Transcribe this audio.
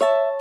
you